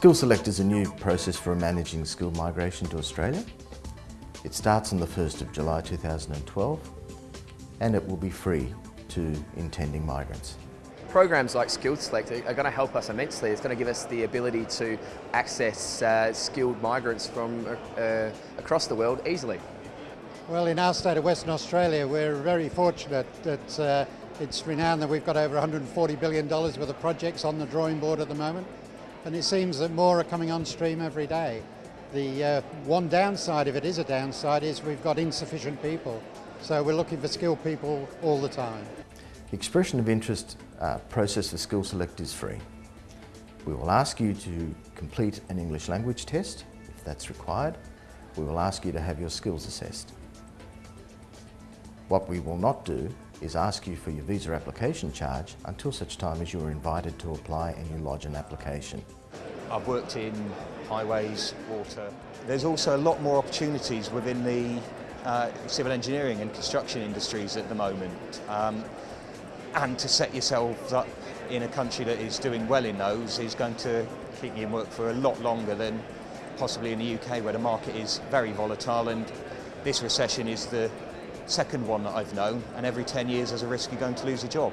Skill Select is a new process for managing skill migration to Australia. It starts on the 1st of July 2012 and it will be free to intending migrants. Programs like Skill Select are going to help us immensely. It's going to give us the ability to access uh, skilled migrants from uh, across the world easily. Well, in our state of Western Australia, we're very fortunate that uh, it's renowned that we've got over $140 billion worth of projects on the drawing board at the moment and it seems that more are coming on stream every day. The uh, one downside, if it is a downside, is we've got insufficient people. So we're looking for skilled people all the time. The expression of interest uh, process for Skill Select is free. We will ask you to complete an English language test, if that's required. We will ask you to have your skills assessed. What we will not do is ask you for your visa application charge until such time as you are invited to apply and you lodge an application. I've worked in highways, water. There's also a lot more opportunities within the uh, civil engineering and construction industries at the moment. Um, and to set yourselves up in a country that is doing well in those is going to keep you in work for a lot longer than possibly in the UK where the market is very volatile and this recession is the second one that I've known, and every 10 years there's a risk you're going to lose a job.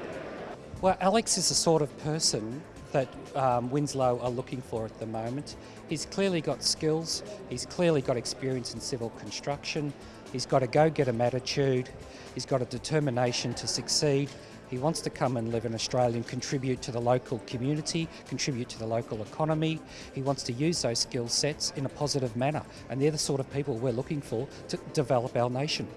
Well, Alex is the sort of person that um, Winslow are looking for at the moment. He's clearly got skills, he's clearly got experience in civil construction, he's got a go-getter attitude, he's got a determination to succeed, he wants to come and live in Australia and contribute to the local community, contribute to the local economy. He wants to use those skill sets in a positive manner and they're the sort of people we're looking for to develop our nation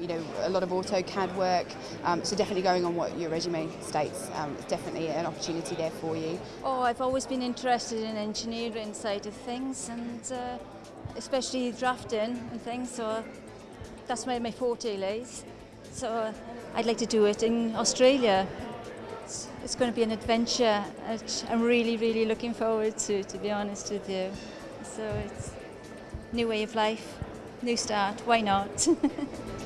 you know, a lot of AutoCAD work. Um, so definitely going on what your resume states, um, it's definitely an opportunity there for you. Oh, I've always been interested in engineering side of things and uh, especially drafting and things. So that's where my forte lays. So I'd like to do it in Australia. It's, it's going to be an adventure. I'm really, really looking forward to, to be honest with you. So it's new way of life, new start. Why not?